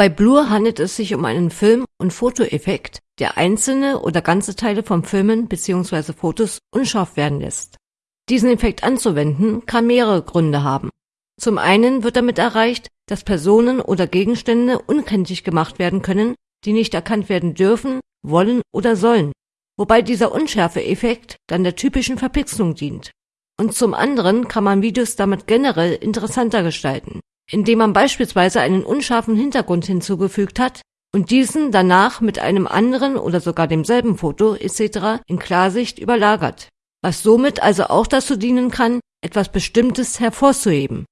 Bei Blur handelt es sich um einen Film- und Fotoeffekt, der einzelne oder ganze Teile von Filmen bzw. Fotos unscharf werden lässt. Diesen Effekt anzuwenden kann mehrere Gründe haben. Zum einen wird damit erreicht, dass Personen oder Gegenstände unkenntlich gemacht werden können, die nicht erkannt werden dürfen, wollen oder sollen, wobei dieser Unschärfe-Effekt dann der typischen Verpixelung dient. Und zum anderen kann man Videos damit generell interessanter gestalten indem man beispielsweise einen unscharfen Hintergrund hinzugefügt hat und diesen danach mit einem anderen oder sogar demselben Foto etc. in Klarsicht überlagert, was somit also auch dazu dienen kann, etwas Bestimmtes hervorzuheben